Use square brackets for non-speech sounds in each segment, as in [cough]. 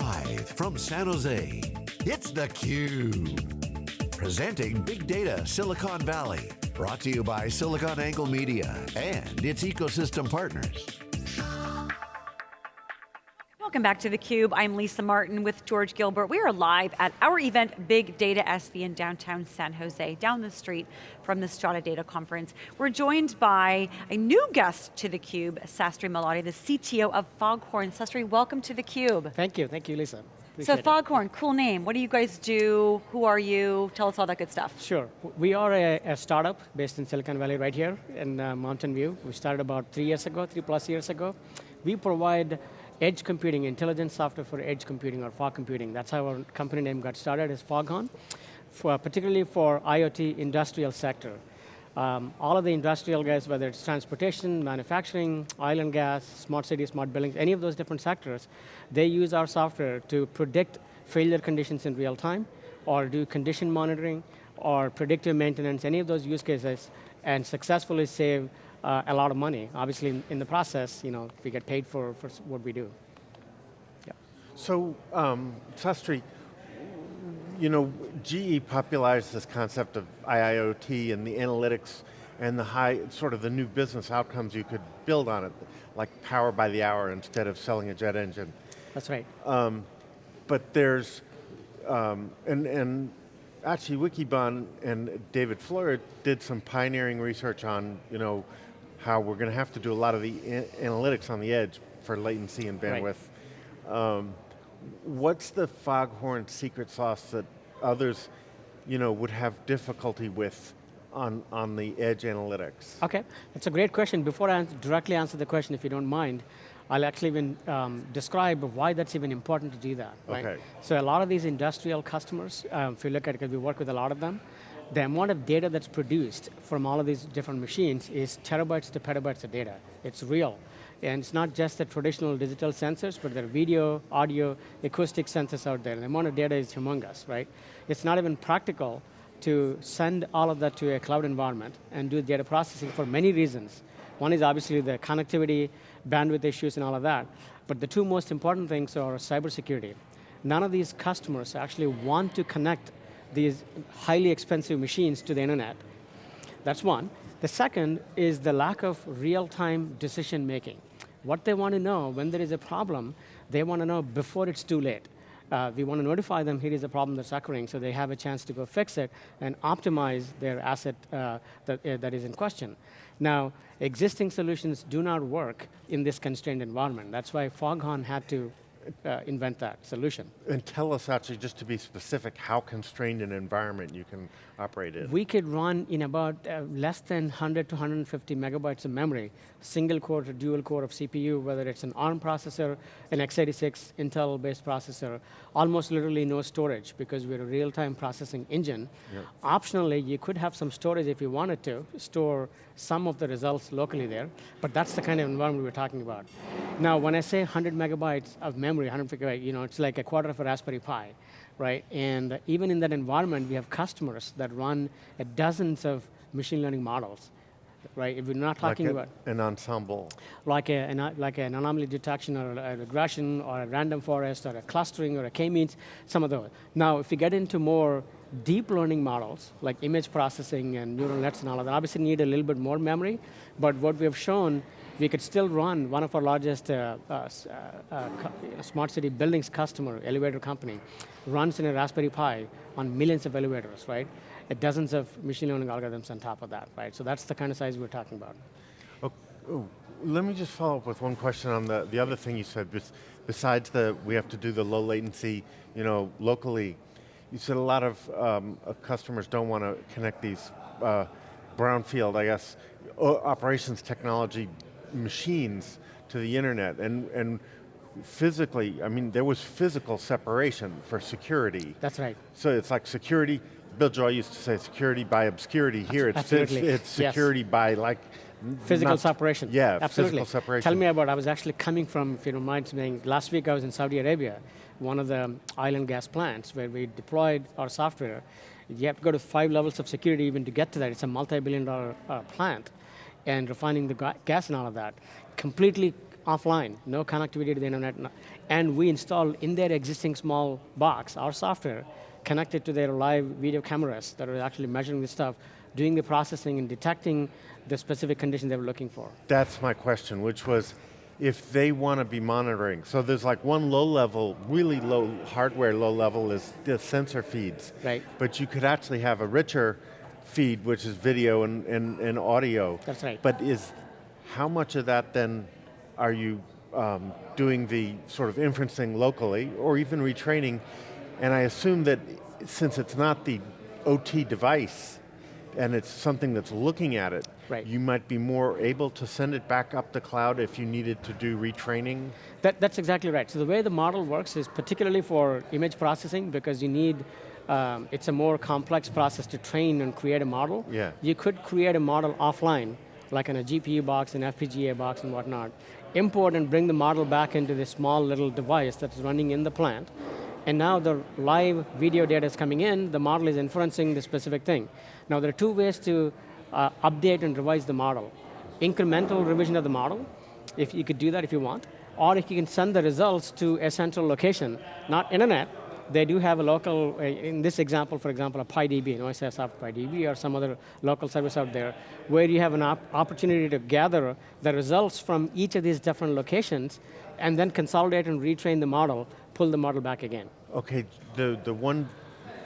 Live from San Jose, it's theCUBE. Presenting Big Data Silicon Valley. Brought to you by SiliconANGLE Media and its ecosystem partners. Welcome back to theCUBE. I'm Lisa Martin with George Gilbert. We are live at our event, Big Data SV in downtown San Jose, down the street from the Strata Data Conference. We're joined by a new guest to theCUBE, Sastry Malladi, the CTO of Foghorn. Sastry, welcome to theCUBE. Thank you, thank you Lisa. Appreciate so Foghorn, it. cool name. What do you guys do? Who are you? Tell us all that good stuff. Sure, we are a, a startup based in Silicon Valley right here in uh, Mountain View. We started about three years ago, three plus years ago. We provide edge computing, intelligence software for edge computing or fog computing. That's how our company name got started, is Foghorn, for, particularly for IoT industrial sector. Um, all of the industrial guys, whether it's transportation, manufacturing, oil and gas, smart cities, smart buildings, any of those different sectors, they use our software to predict failure conditions in real time, or do condition monitoring, or predictive maintenance, any of those use cases, and successfully save uh, a lot of money. Obviously, in, in, the process, you know, we get paid for, for what we do. Yeah. So, um, Sastry, you know, GE popularized this concept of IIoT and the analytics and the high, sort of the new business outcomes you could build on it, like power by the hour instead of selling a jet engine. That's right. Um, but there's, um, and, and actually Wikibon and David Floyer did some pioneering research on, you know, how we're going to have to do a lot of the analytics on the edge for latency and bandwidth. Right. Um, what's the Foghorn secret sauce that others you know, would have difficulty with on, on the edge analytics? Okay, that's a great question. Before I directly answer the question, if you don't mind, I'll actually even um, describe why that's even important to do that. Right? Okay. So a lot of these industrial customers, um, if you look at it, because we work with a lot of them, the amount of data that's produced from all of these different machines is terabytes to petabytes of data. It's real. And it's not just the traditional digital sensors, but there are video, audio, acoustic sensors out there. The amount of data is humongous, right? It's not even practical to send all of that to a cloud environment and do data processing for many reasons. One is obviously the connectivity, bandwidth issues, and all of that. But the two most important things are cybersecurity. None of these customers actually want to connect these highly expensive machines to the internet. That's one. The second is the lack of real-time decision making. What they want to know when there is a problem, they want to know before it's too late. Uh, we want to notify them here is a problem that's occurring so they have a chance to go fix it and optimize their asset uh, that, uh, that is in question. Now, existing solutions do not work in this constrained environment. That's why Foghorn had to uh, invent that solution. And tell us actually, just to be specific, how constrained an environment you can operate in. We could run in about uh, less than 100 to 150 megabytes of memory, single core to dual core of CPU, whether it's an ARM processor, an x86 Intel-based processor, almost literally no storage because we're a real-time processing engine. Yep. Optionally, you could have some storage if you wanted to, store some of the results locally there, but that's the kind of environment we're talking about. Now, when I say 100 megabytes of memory, 100 megabytes, you know, it's like a quarter of a Raspberry Pi right? And even in that environment, we have customers that run dozens of machine learning models, right? If we're not talking like a, about an ensemble, like a an, like an anomaly detection or a regression or a random forest or a clustering or a k-means, some of those. Now, if you get into more deep learning models like image processing and neural nets and all of that, obviously need a little bit more memory. But what we have shown we could still run one of our largest uh, uh, uh, uh smart city buildings customer, elevator company, runs in a Raspberry Pi on millions of elevators, right? Dozens of machine learning algorithms on top of that, right? So that's the kind of size we're talking about. Oh, oh, let me just follow up with one question on the, the other thing you said, besides the, we have to do the low latency, you know, locally, you said a lot of um, customers don't want to connect these uh, brownfield, I guess, operations technology machines to the internet and, and physically, I mean, there was physical separation for security. That's right. So it's like security, Bill Joy used to say security by obscurity. Here it's, it's, it's, security yes. by like, Physical not, separation. Yeah, Absolutely. physical separation. Tell me about, I was actually coming from, if you don't mind saying, last week I was in Saudi Arabia, one of the oil and gas plants where we deployed our software. You have to go to five levels of security even to get to that. It's a multi-billion dollar uh, plant and refining the gas and all of that. Completely offline, no connectivity to the internet, and we installed in their existing small box, our software, connected to their live video cameras that are actually measuring the stuff, doing the processing and detecting the specific condition they were looking for. That's my question, which was, if they want to be monitoring, so there's like one low level, really low hardware low level is the sensor feeds. Right. But you could actually have a richer feed, which is video and, and, and audio. That's right. But is, how much of that then are you um, doing the sort of inferencing locally, or even retraining? And I assume that since it's not the OT device, and it's something that's looking at it, Right. you might be more able to send it back up the cloud if you needed to do retraining? That, that's exactly right. So the way the model works is particularly for image processing because you need, um, it's a more complex process to train and create a model. Yeah. You could create a model offline, like in a GPU box, an FPGA box and whatnot, import and bring the model back into this small little device that's running in the plant, and now the live video data is coming in, the model is inferencing the specific thing. Now there are two ways to uh, update and revise the model. Incremental revision of the model, if you could do that if you want, or if you can send the results to a central location, not internet, they do have a local, uh, in this example, for example, a PI DB, an OSIsoft PI DB or some other local service out there, where you have an op opportunity to gather the results from each of these different locations and then consolidate and retrain the model, pull the model back again. Okay, the, the one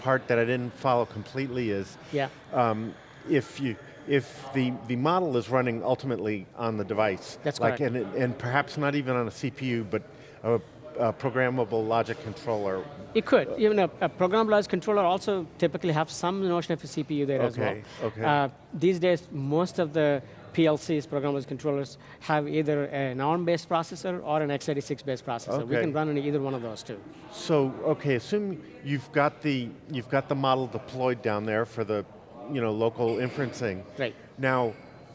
part that I didn't follow completely is, Yeah. um, if you, if the, the model is running ultimately on the device, That's like correct. and, and perhaps not even on a CPU, but a, a programmable logic controller. It could. Even a, a programmable logic controller also typically have some notion of a CPU there as well. Okay, okay. Uh, these days, most of the PLCs, programmable controllers, have either an ARM-based processor or an x86-based processor. We can run on either one of those too. So, okay, assume you've got the, you've got the model deployed down there for the, you know, local inferencing. Right. Now,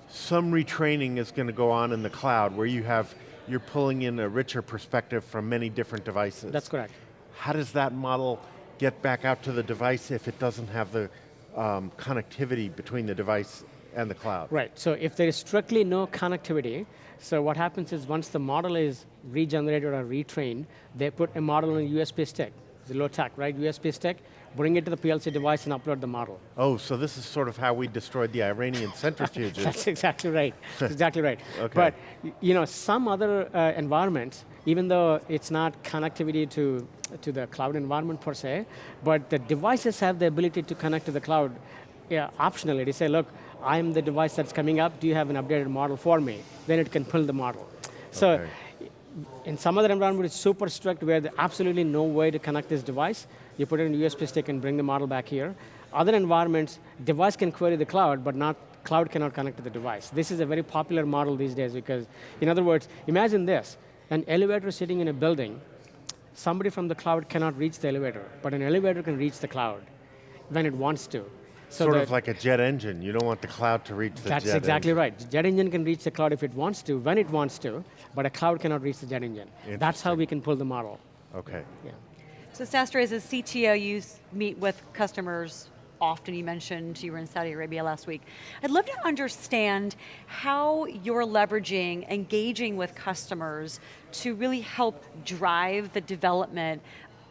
some retraining is going to go on in the cloud where you have, you're pulling in a richer perspective from many different devices. That's correct. How does that model get back out to the device if it doesn't have the um, connectivity between the device and the cloud? Right, so if there is strictly no connectivity, so what happens is once the model is regenerated or retrained, they put a model on a USB stick. It's low tech, right? USB stick, bring it to the PLC device and upload the model. Oh, so this is sort of how we destroyed the Iranian centrifuges. [laughs] That's exactly right. That's [laughs] exactly right. Okay. But you know, some other uh, environments, even though it's not connectivity to to the cloud environment per se, but the devices have the ability to connect to the cloud yeah, optionally. They say, look, I'm the device that's coming up. Do you have an updated model for me? Then it can pull the model. So. Okay. In some other environment, it's super strict where there's absolutely no way to connect this device. You put it in a USB stick and bring the model back here. Other environments, device can query the cloud, but not cloud cannot connect to the device. This is a very popular model these days because, in other words, imagine this, an elevator sitting in a building, somebody from the cloud cannot reach the elevator, but an elevator can reach the cloud when it wants to. So sort of like a jet engine. You don't want the cloud to reach the jet that's exactly engine. right. Jet engine can reach the cloud if it wants to, when it wants to, but a cloud cannot reach the jet engine. That's how we can pull the model. Okay. Yeah. So Sastry, as a CTO, you meet with customers often. You mentioned you were in Saudi Arabia last week. I'd love to understand how you're leveraging, engaging with customers to really help drive the development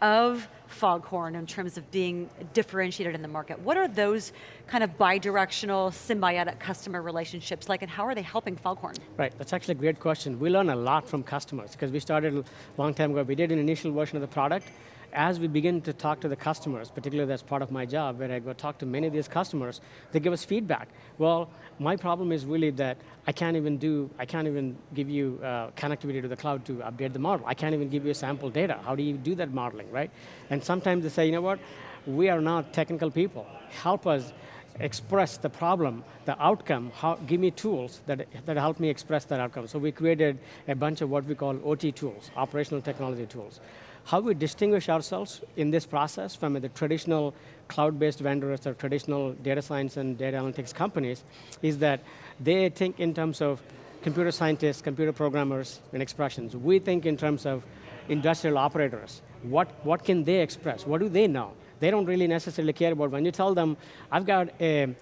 of Foghorn in terms of being differentiated in the market. What are those kind of bidirectional, symbiotic customer relationships like, and how are they helping Foghorn? Right, that's actually a great question. We learn a lot from customers because we started a long time ago. We did an initial version of the product. As we begin to talk to the customers, particularly that's part of my job, where I go talk to many of these customers, they give us feedback. Well, my problem is really that I can't even do, I can't even give you uh, connectivity to the cloud to update the model. I can't even give you sample data. How do you do that modeling, right? And sometimes they say, you know what, we are not technical people. Help us express the problem, the outcome, how, give me tools that, that help me express that outcome. So we created a bunch of what we call OT tools, operational technology tools. How we distinguish ourselves in this process from the traditional cloud-based vendors or traditional data science and data analytics companies is that they think in terms of computer scientists, computer programmers, and expressions. We think in terms of industrial operators. What, what can they express? What do they know? They don't really necessarily care about when you tell them, I've got a,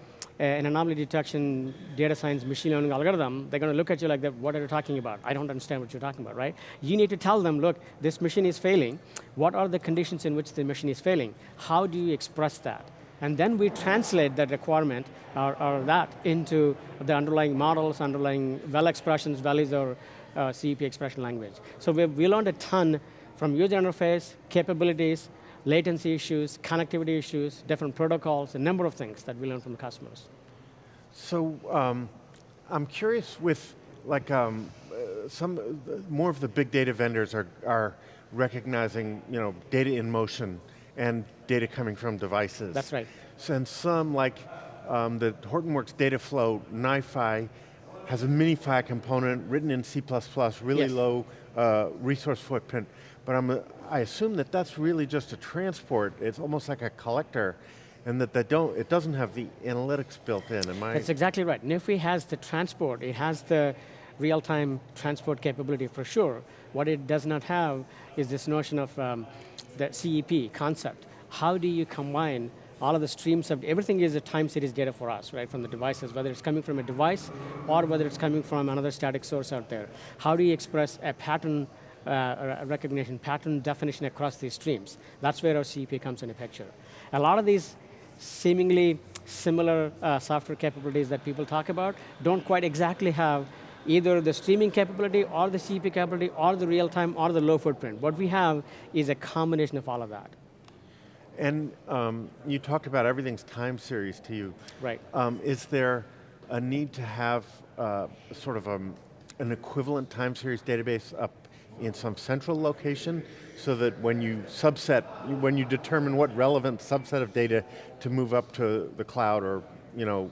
an anomaly detection, data science, machine learning algorithm, they're going to look at you like, that, what are you talking about? I don't understand what you're talking about, right? You need to tell them, look, this machine is failing. What are the conditions in which the machine is failing? How do you express that? And then we translate that requirement or, or that into the underlying models, underlying well expressions, values, or uh, CEP expression language. So we we learned a ton from user interface, capabilities, latency issues, connectivity issues, different protocols, a number of things that we learn from the customers. So um, I'm curious with like um, uh, some uh, more of the big data vendors are are recognizing you know data in motion and data coming from devices. That's right. And some like um, the Hortonworks data flow NiFi has a MiniFi component written in C++, really yes. low uh, resource footprint. But I'm I assume that that's really just a transport. It's almost like a collector and that they don't, it doesn't have the analytics built in, am I? That's exactly right. NiFi has the transport, it has the real-time transport capability for sure. What it does not have is this notion of um, the CEP concept. How do you combine all of the streams of, everything is a time series data for us, right, from the devices, whether it's coming from a device or whether it's coming from another static source out there. How do you express a pattern uh, recognition, pattern definition across these streams? That's where our CEP comes in the picture. A lot of these seemingly similar uh, software capabilities that people talk about don't quite exactly have either the streaming capability or the CEP capability or the real time or the low footprint. What we have is a combination of all of that. And um, you talked about everything's time series to you. Right. Um, is there a need to have uh, sort of a, um, an equivalent time series database up in some central location so that when you subset, when you determine what relevant subset of data to move up to the cloud or you know,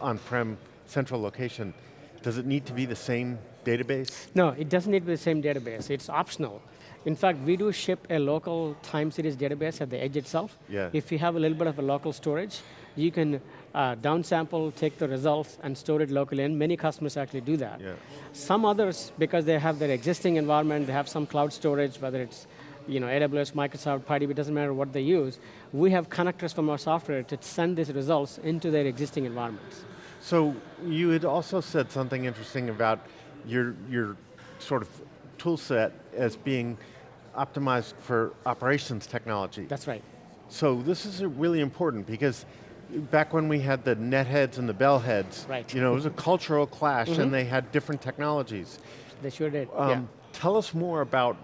on-prem central location, does it need to be the same database? No, it doesn't need to be the same database. It's optional. In fact, we do ship a local time series database at the edge itself. Yeah. If you have a little bit of a local storage, you can uh, downsample, take the results, and store it locally, and many customers actually do that. Yeah. Some others, because they have their existing environment, they have some cloud storage, whether it's you know, AWS, Microsoft, PI DB, it doesn't matter what they use, we have connectors from our software to send these results into their existing environments. So you had also said something interesting about your, your sort of tool set as being optimized for operations technology. That's right. So this is really important because back when we had the netheads and the bellheads, right. you know, it was a cultural clash mm -hmm. and mm-hmm. they had different technologies. They sure did, um, yeah. Tell us more about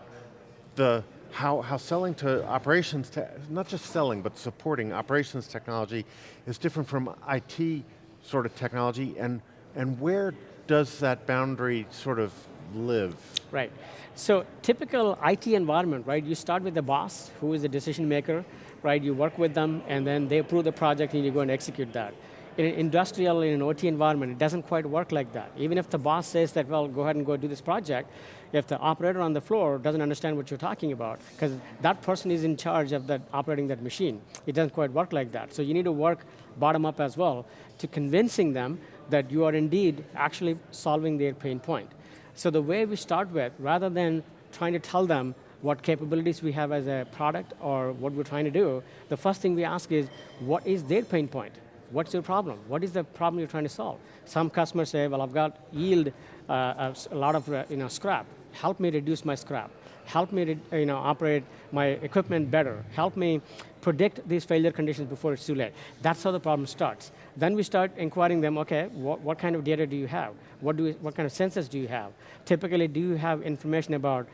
the how, how selling to operations, te not just selling, but supporting operations technology is different from IT sort of technology and, and where does that boundary sort of live? Right. So typical IT environment, right? You start with the boss, who is the decision maker, right? You work with them, and then they approve the project, and you go and execute that. In an industrial, in an OT environment, it doesn't quite work like that. Even if the boss says that, well, go ahead and go do this project, if the operator on the floor doesn't understand what you're talking about, because that person is in charge of that operating that machine, it doesn't quite work like that. So you need to work bottom up as well to convincing them that you are indeed actually solving their pain point. So the way we start with, rather than trying to tell them what capabilities we have as a product or what we're trying to do, the first thing we ask is, what is their pain point? What's your problem? What is the problem you're trying to solve? Some customers say, well, I've got yield, uh, a lot of uh, you know, scrap. Help me reduce my scrap. Help me you know, operate my equipment better. Help me predict these failure conditions before it's too late. That's how the problem starts. Then we start inquiring them, okay, what, what kind of data do you have? What, do what kind of sensors do you have? Typically, do you have information about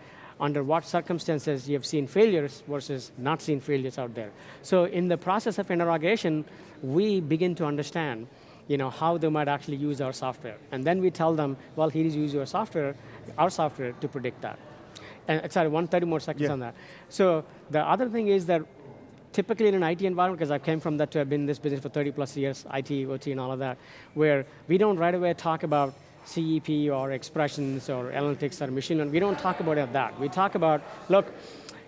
under what circumstances you have seen failures versus not seen failures out there. So in the process of interrogation, we begin to understand you know, how they might actually use our software. And then we tell them, well, here is use your software, our software to predict that. And uh, sorry, 130 more seconds yeah. on that. So the other thing is that typically in an IT environment, because I came from that to have been in this business for 30 plus years, IT, OT, and all of that, where we don't right away talk about CEP or expressions or analytics or machine learning. We don't talk about that. We talk about, look,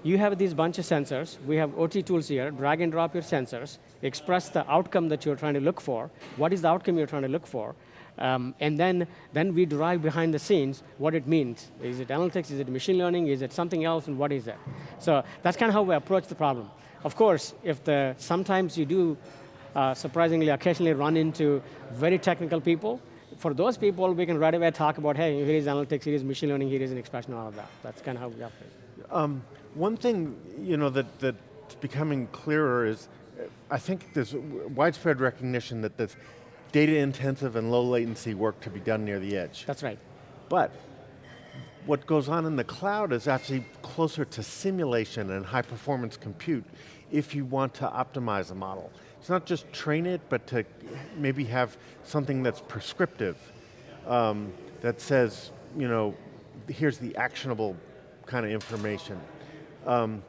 you have these bunch of sensors. We have OT tools here. Drag and drop your sensors. Express the outcome that you're trying to look for. What is the outcome you're trying to look for? Um, and then, then we derive behind the scenes what it means. Is it analytics? Is it machine learning? Is it something else? And what is it? So that's kind of how we approach the problem. Of course, if the, sometimes you do uh, surprisingly, occasionally run into very technical people. For those people, we can right away talk about, hey, here is analytics, here is machine learning, here is an expression, all of that. That's kind of how we operate. Um, one thing you know that that's becoming clearer is, I think there's widespread recognition that there's data intensive and low latency work to be done near the edge. That's right. But what goes on in the cloud is actually closer to simulation and high performance compute if you want to optimize a model. It's not just train it, but to maybe have something that's prescriptive, um, that says, you know, here's the actionable kind of information. Um,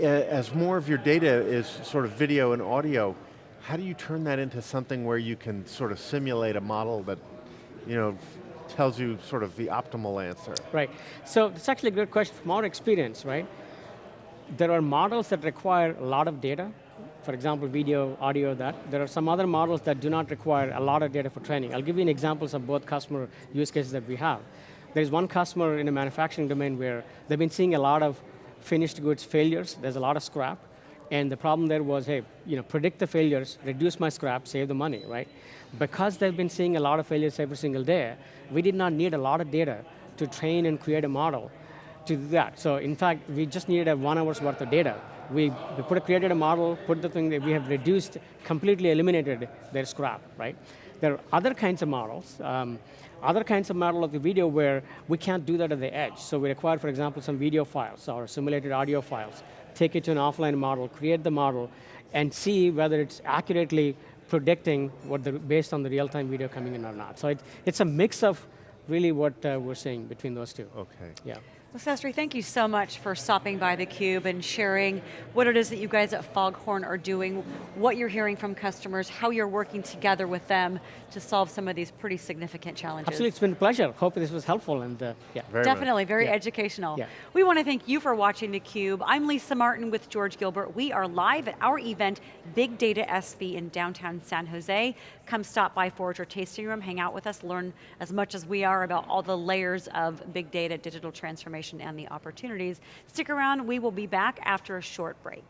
as more of your data is sort of video and audio, how do you turn that into something where you can sort of simulate a model that, you know, tells you sort of the optimal answer? Right. So it's actually a great question. From our experience, right, there are models that require a lot of data. For example, video, audio, that. There are some other models that do not require a lot of data for training. I'll give you an examples of both customer use cases that we have. There's one customer in the manufacturing domain where they've been seeing a lot of finished goods failures. There's a lot of scrap. And the problem there was, hey, you know, predict the failures, reduce my scrap, save the money, right? Because they've been seeing a lot of failures every single day, we did not need a lot of data to train and create a model to do that. So in fact, we just needed a one hour's worth of data. We, we put a, created a model, put the thing that we have reduced, completely eliminated their scrap, right? There are other kinds of models, um, other kinds of model of the video where we can't do that at the edge. So we require, for example, some video files or simulated audio files. Take it to an offline model, create the model, and see whether it's accurately predicting what the, based on the real-time video coming in or not. So it, it's a mix of really what uh, we're seeing between those two. Okay. Yeah. Well, Sastry, thank you so much for stopping by theCUBE and sharing what it is that you guys at Foghorn are doing, what you're hearing from customers, how you're working together with them to solve some of these pretty significant challenges. Absolutely, it's been a pleasure. Hope this was helpful and uh, yeah. Very much. Definitely, very Yeah. educational. Yeah. We want to thank you for watching theCUBE. I'm Lisa Martin with George Gilbert. We are live at our event, Big Data SV in downtown San Jose. Come stop by Forager Tasting Room, hang out with us, learn as much as we are about all the layers of big data, digital transformation, and the opportunities. Stick around, we will be back after a short break.